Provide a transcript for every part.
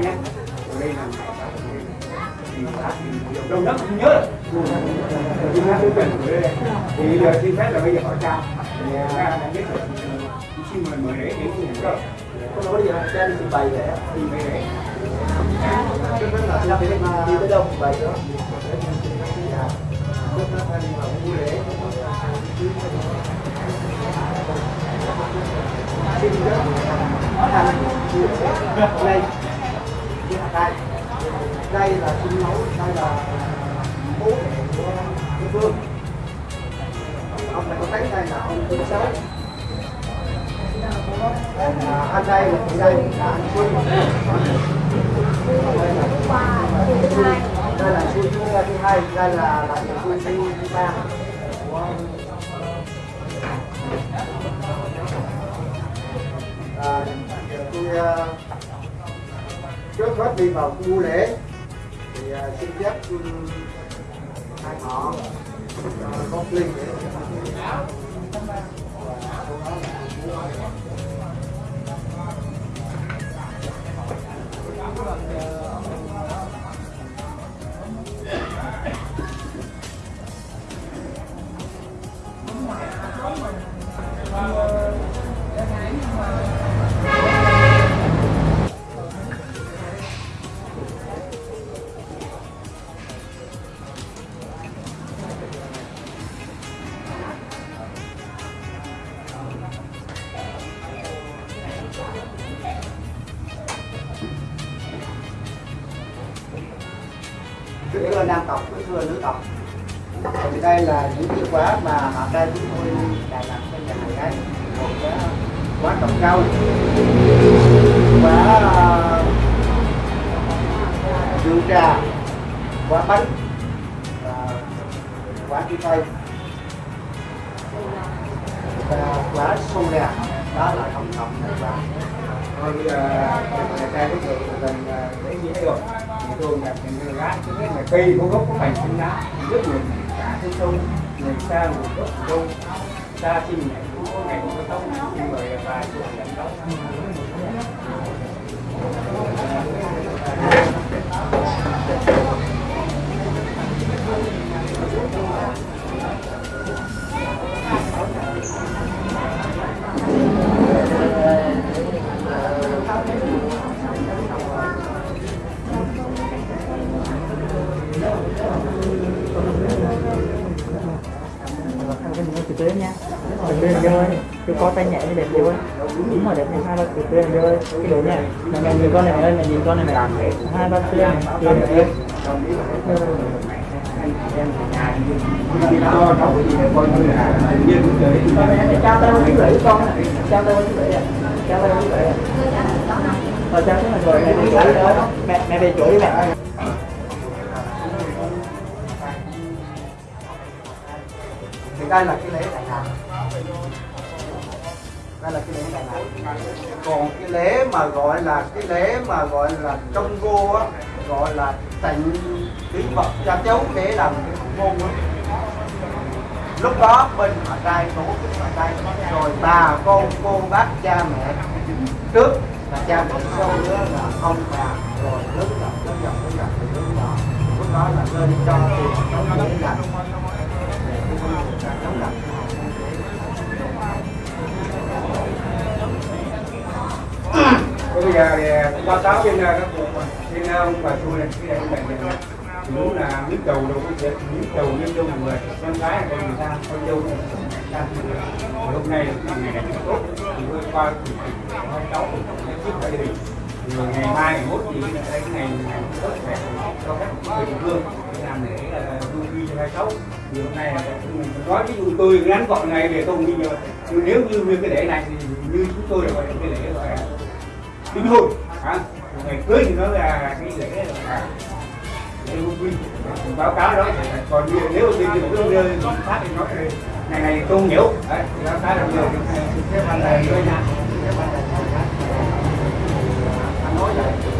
phụ ngoại nhé đây là. Đâu đó không nhớ chúng ta tôi cần thì giờ xin phép là bây giờ hỏi cha. Thì cha biết được xin mời mời đấy đến cũng được không nói gì cha đi trình bày để thì về đấy đi đi tới đâu bày đó đây đây. Đây là sinh nấu đây là bố của cái phương. Ông này có thấy đây là ông thứ sáu? À, anh đây là đây là anh hai đây là Xuân thứ thứ hai đây là là Xuân thứ thứ ba. À, tôi uh, à, trước hết đi vào khu lễ thì uh, xin phép hai họ à, có linh để Lá rất cả trên sông người xa nguồn gốc của xa xin nhảy cũng có ngày cũng có tóc nhưng mà vài chỗ nhận tóc cái mũi từ từ nha từ từ cứ có tay nhẹ như đẹp chưa đúng rồi, đẹp nha. Hai ba từ từ rơi cái độ nha. Mẹ nhìn con này mẹ ơi nhìn con này mẹ hai ba từ này cười đẹp. cái trao tay với chú rể con này trao tay với chú rể trao tay với ờ, chú rể rồi trao cái này rồi mẹ đi nữa mẹ mẹ về chỗ đi mẹ. Đây là cái lễ đại nạn đây là cái lễ đại nạn còn cái lễ mà gọi là, cái lễ mà gọi là trong vô á, gọi là tịnh tín vật cha cháu để làm cái môn á. Lúc đó bên họ trai tổ chức họ trai rồi bà con, cô bác, cha mẹ trước là cha mẹ sau nữa là ông bà, rồi lớn dần lớn dần lớn dần lớn nhỏ lúc đó là lên cho tiền nó để làm bây giờ thì à, báo cáo trên à, các cụ à, trên ông bà xui này, cái này bệnh này đúng là miếng đầu đâu có chuyện miếng đầu miếng đâu là người, con gái còn người ta, con dâu hôm nay ngày này tốt. Thì tôi qua thì hai cháu trước gia đình rồi ngày mai, ngày mốt thì đây cái ngày ngày tốt đẹp, cho các người địa phương, làm để vui vui xấu thì hôm nay là nói ví dụ tôi ngắn gọn ngày về tôi đi nhờ nếu như như cái lễ này thì như chúng tôi là gọi là cái lễ gọi là đính hôn hả? Ngày cưới thì nó là cái lễ là lễ hôn quy. Báo cáo đó còn như nếu tôi đi tôi nơi phát thì nói ngày này tôi không hiểu đấy báo cáo là nhiều. Cái phần này thôi nha anh nói vậy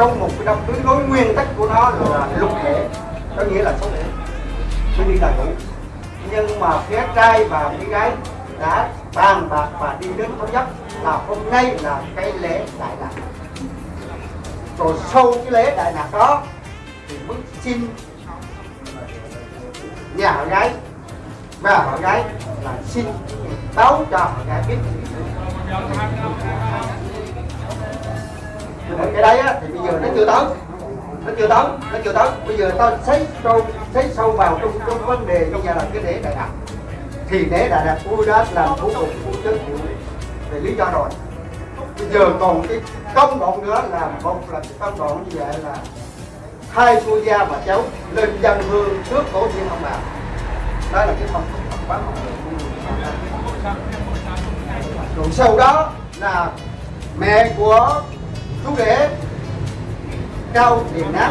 trong một cái đám cưới đối nguyên tắc của nó là lục thể, có nghĩa là số thể, mới đi là đủ nhưng mà phía trai và phía gái đã bàn bạc và đi đến thống nhất là hôm nay là cái lễ đại lạc. Rồi sau cái lễ đại lạc đó thì mới xin nhà họ gái và họ gái là xin báo cho họ gái biết cái đấy á, thì bây giờ nó chưa tới nó chưa tới nó chưa tới bây giờ ta xét sâu xét sâu vào trong trong vấn đề trong giờ là cái lễ đại đạt thì lễ đại đạt của đó làm thủ tục của chức phủ về lý do rồi. Bây giờ còn cái công đoạn nữa là một là cái công đoạn như vậy là hai cô gia và cháu lên dân hương trước tổ tiên ông bà. Đó là cái phong tục tập quán của rồi sau đó là mẹ của chú ghế cao điểm nát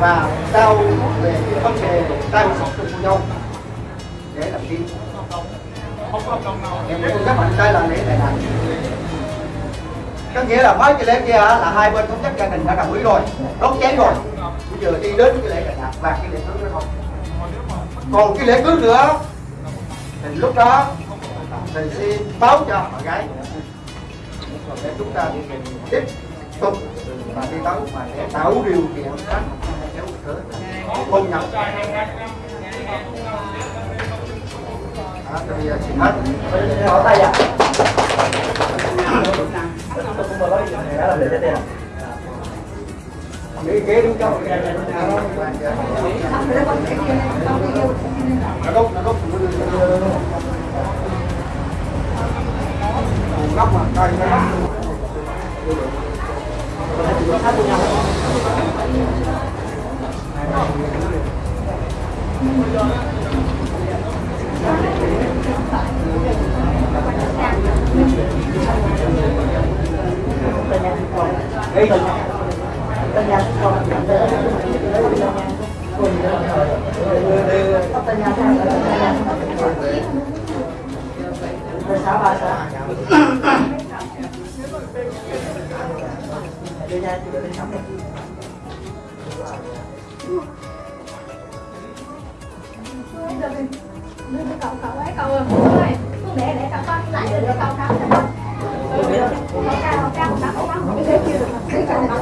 và cao về vấn đề trao sọc cho cô nhau. Để làm gì? Em cũng nhắc mạnh đây là lễ đại nạn có nghĩa là mấy cái lễ kia là hai bên thống nhất gia đình đã đồng ý rồi, đốt cháy rồi. Bây giờ đi đến cái lễ đại nạn và cái lễ cưới nữa không còn cái lễ cưới nữa, thì lúc đó, thì xin báo cho họ gái rồi để chúng ta tiếp tục và đi tới và để tạo điều kiện các cháu cửa hôn nhau đó, thì xin hết Hỏi tay à? Tiền. Nghĩ kế đúng không? nó đốt nó đốt nóc mà coi nó nóc Tay nha, con. Ê, Tay nha, con. Tay nha. Tay nha, tay nha. Tay sáu ba sáu. Đưa nha, đưa tay cậu cậu ấy cậu ơi để để cậu con lại cho con cậu cao cao cậu cậu cậu cái kia cậu cậu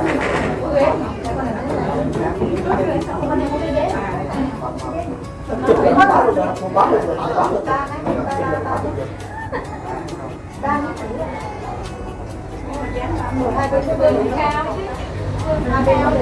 rồi, một bó rồi. hai vườn cao vườn cao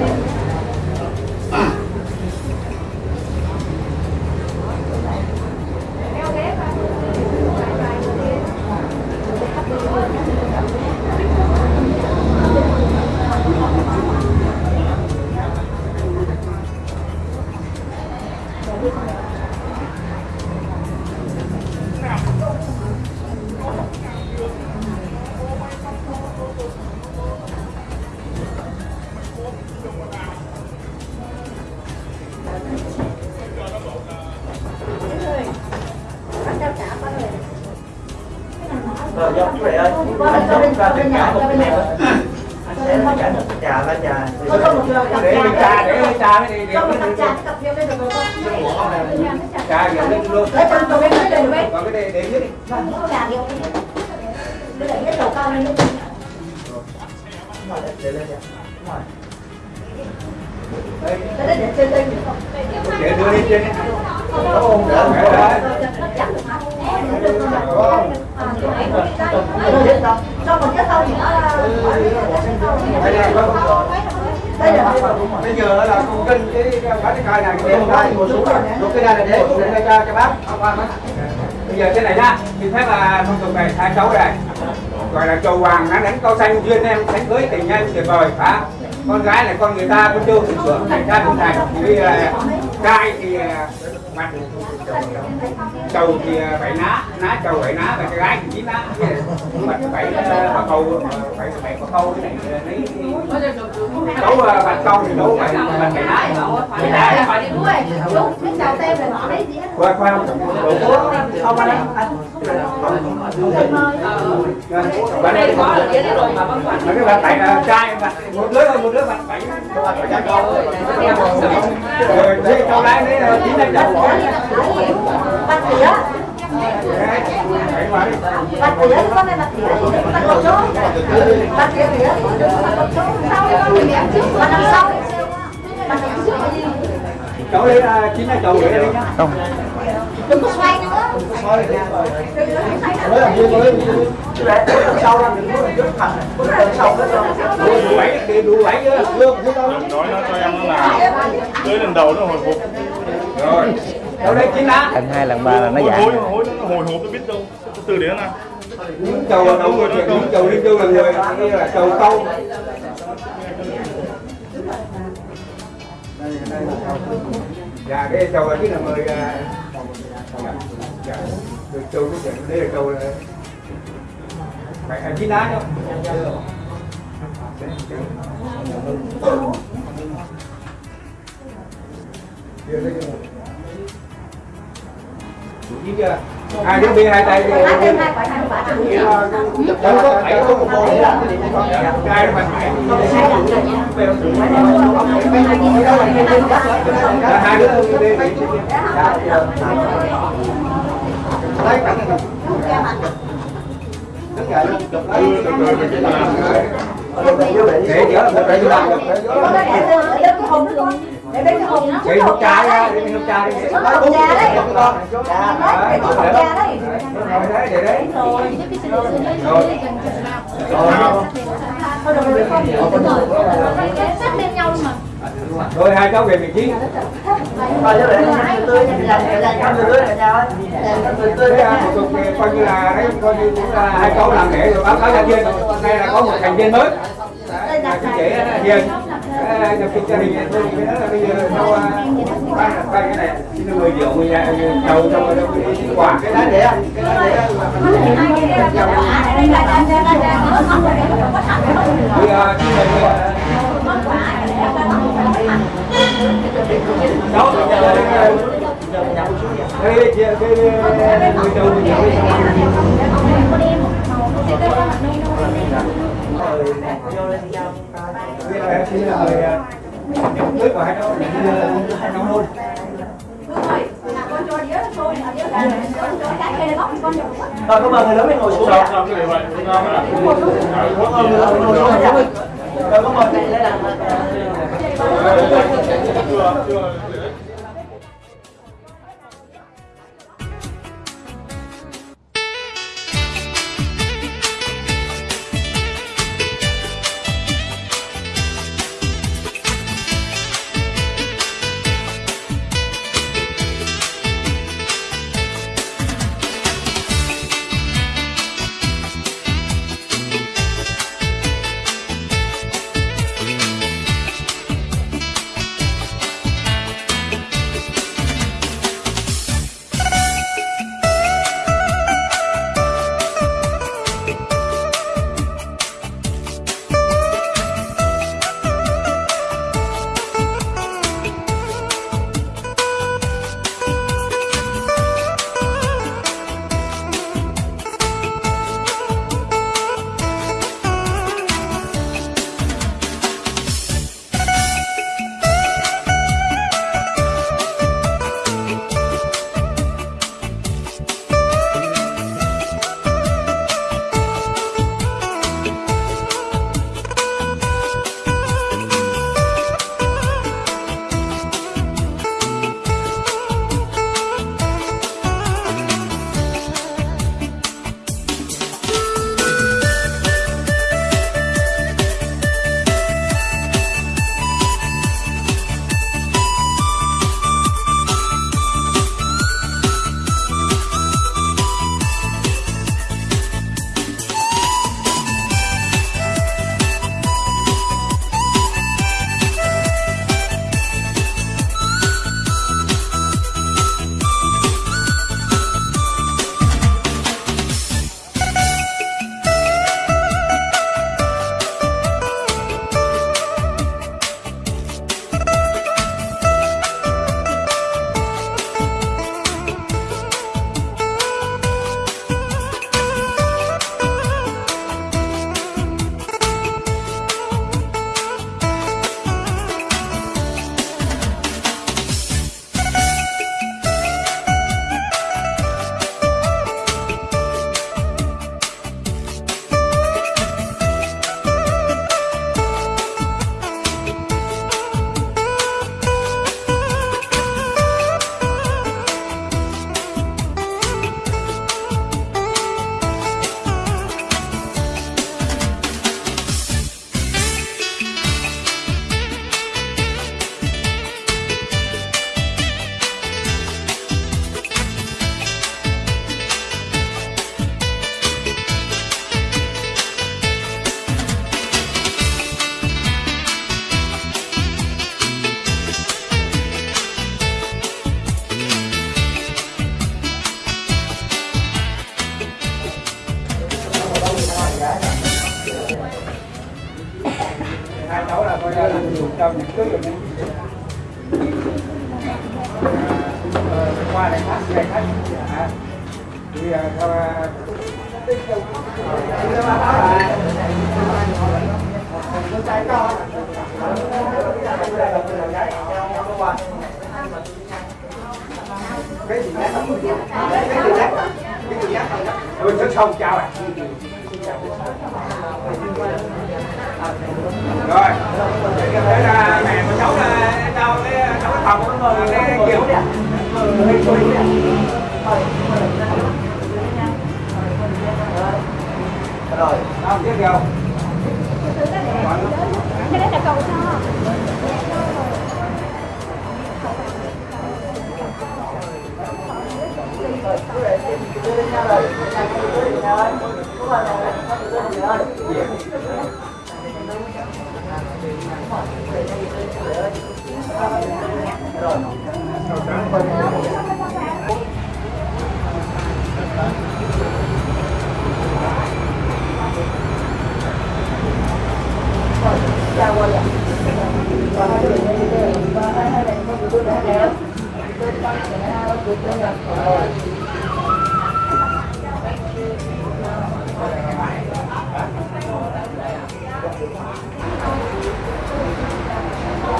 bây giờ là con kinh cái cái cái này cái đèn đây một xuống rồi. Cái này là để để cho cho bác. Qua Bây giờ thế này nhá, thì phép là phong tục này hai cháu này gọi là chầu hoàng nó đánh câu xanh duyên em sánh cưới tình nhân tuyệt vời. Hả? Con gái là con người ta con trâu thì thành ra cũng thành. Thì bây giờ trai thì à, à, mặt thì à, bảy ná ná chầu bảy ná và cái gái thì chín ná mặt bảy à, bà câu bảy bảy có câu cái này lấy đấu bà câu thì đấu bảy bạch bảy ná bảy ná phải đi đuôi. Đúng, cái chào tem là nó đấy gì hết. khoan khoan đồ cố Không, anh anh. bạn đây có là cái rồi mà vẫn còn cái bạn tại là trai bạn một đứa một đứa bạn bảy rồi thế câu lái đấy chín năm chậu Bắt tỉa, bảy mà đi bắt tỉa, con này bắt tỉa, bắt một số. Bà tỉa tỉa, bắt một số. sau đó mình ném trước và năm sau. Bắt năm gì? chỗ lấy chín là chậu gửi đây nhá không Đừng có xoay nữa. sau ra đừng có trước thành sau hết rồi đủ bảy đủ bảy chứ lương chứ đâu nói nó cho em nó tới lần đầu nó hồi phục, rồi lần hai lần ba là nó hồi giảm hối hối nó hồi hộp nó biết đâu. Từ đấy nào. Những chầu đâu người những chầu đi vô là người là chầu câu. Dạ cái chầu là cái là mời à, dạ được chầu cái chuyện đây là chầu là phải là chín lá đâu chưa? Hai đứa bia hai tay đi. Đâu có phải có một phải phải. Là hai đứa đi. lấy cảnh này đứng luôn chụp lấy Để chở một cái làm được. Con để hồn nó con. Để cái hộp chai ra, để hộp chai đi. Nó hồn già đấy. Đấy, để cái hồn già đấy. Rồi đấy, để đấy. Rồi, Rồi hai cháu về vị trí. à, coi như là đấy, coi như cũng là hai cháu làm để rồi báo cáo gia viên. Nay là có một thành viên mới. Đấy, là chị đó, Hiền. Đấy, nhập kịch gia đình tôi thì cái đó là bây giờ sau ba ba cái này xin được 10 triệu người nhà chầu cái rồi đi cái cái đó để cái đá để thì à, xin mời đó cái giờ cái người chầu người chầu bây giờ em chỉ là mời à, nước của hai cháu hai cháu hôn rồi có mời người lớn mình ngồi xuống Rồi cảm ơn mời người lớn mình ngồi xuống rồi cảm ơn mời lớn mình ngồi xuống. Rồi cảm ơn người lớn mình ngồi xuống.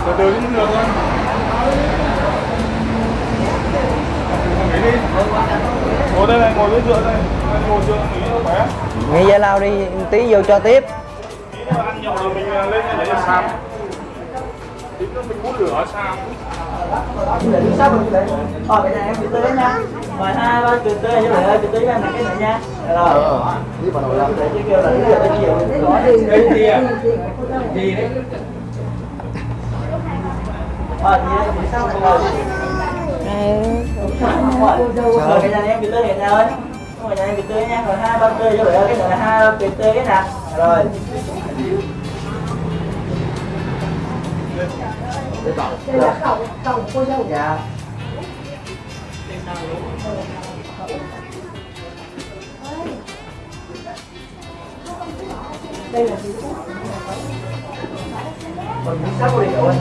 Từ từ cũng được thôi đi ngồi đây này ngồi dưới dựa đây. Ngồi dựa nghỉ cho khỏe. Nghỉ giải lao đi tí vô cho tiếp. Ăn nhậu rồi mình lên để để xàm tí nữa mình hút lửa xàm Ờ, cái này em cứ tới nha. Mời hai ba cứ tới cho lại cứ tới cho cái này nha. Rồi. Đi vào đầu Để chứ kêu là đi tới chiều Có đi. Cái gì à gì đấy Ờ, gì đấy, thì sao rồi cái này em bị tới hiện nha ơi Rồi, nhà em bị tới nha, rồi hai ba tươi cho lại cái này hai ba cái nè Rồi đây là cầu cầu cô dâu Dạ đây là gì còn miếng sắp đi rồi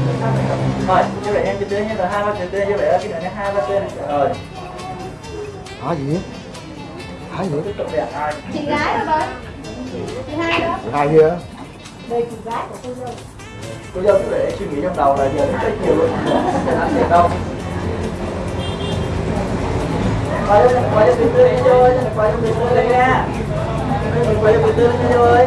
Rồi, như vậy em cứ tới nha, rồi hai ba cứ tới như vậy cái này là hai ba tươi này Rồi hả gì hả gì chị gái rồi chị hai đó. Hai kia đây chị gái của cô dâu cô dâu cứ để suy nghĩ trong đầu là giờ đến tới chiều rồi. Anh sẽ đâu. Quay cho quay cho từ đi chơi quay cho từ đi nha quay cho từ từ đi chơi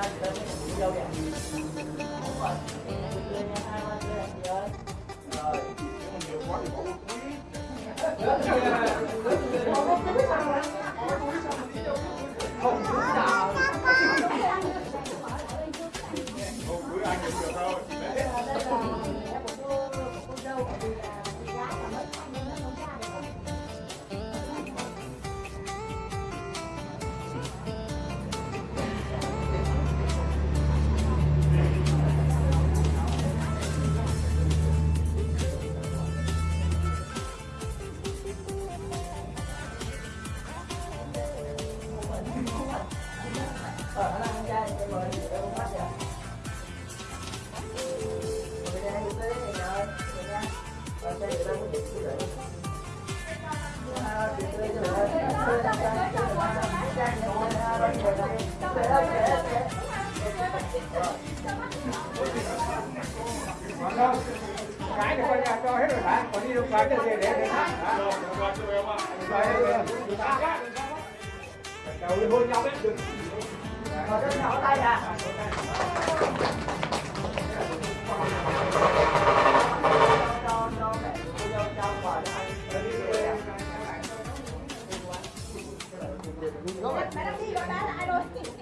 Rồi, nhiều quá thì bỏ một quý.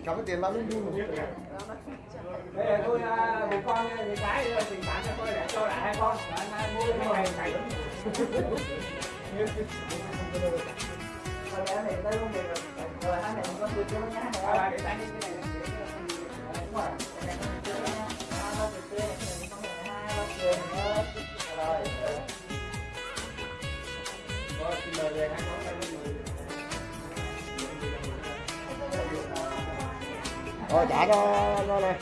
Cầm cái tiền bao nhiêu bây giờ tôi à, một con thì cái rồi tình cảm cho tôi để cho lại hai con anh hai mua cái này này Rồi mẹ thì tới công việc rồi. Rồi hai mẹ con việc cho nó nhá. à, để tay đi cái này Đúng rồi. Mẹ cho nó nhá. Hai ba việc kia, hai ba tiền nữa. Rồi. rồi xin mời về hai Rồi trả cho nó này.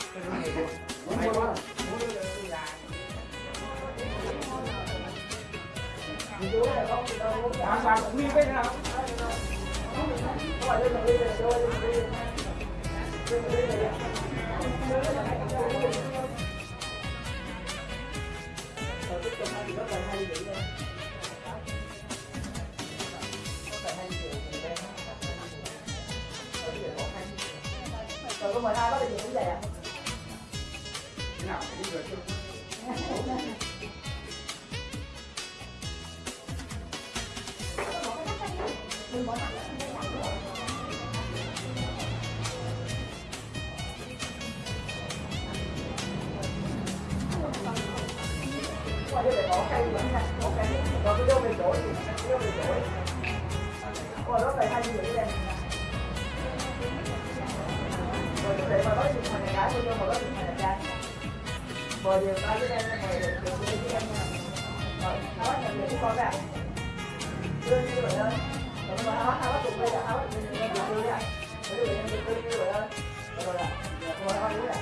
Bạn bạn cũng đi cái nào rồi có mời hai bác đi về cũng vậy à? thế nào phải đi rồi cái vô về chỗ thì vô về đó phải hai như đây. Rồi để mà nói chuyện thằng này gái vô mà nói chuyện thằng này trai. Mời điều tay với em, mời điều điều với em nha. Rồi, nói nhà việc của con ra. Đưa như vậy thôi. Rồi mà áo áo cùng đây là áo thì mình đưa đưa ra. Đưa đưa em đưa như vậy thôi. Rồi là, rồi áo đưa ra.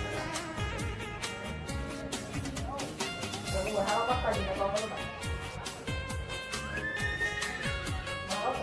Rồi ngồi bắt tay nhìn con đó bạn.